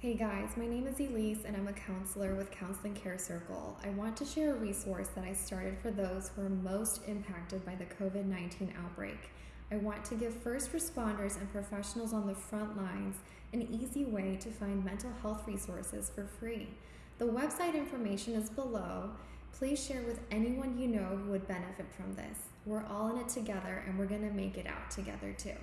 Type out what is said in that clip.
Hey guys, my name is Elise and I'm a counselor with Counseling Care Circle. I want to share a resource that I started for those who are most impacted by the COVID 19 outbreak. I want to give first responders and professionals on the front lines an easy way to find mental health resources for free. The website information is below. Please share with anyone you know who would benefit from this. We're all in it together and we're going to make it out together too.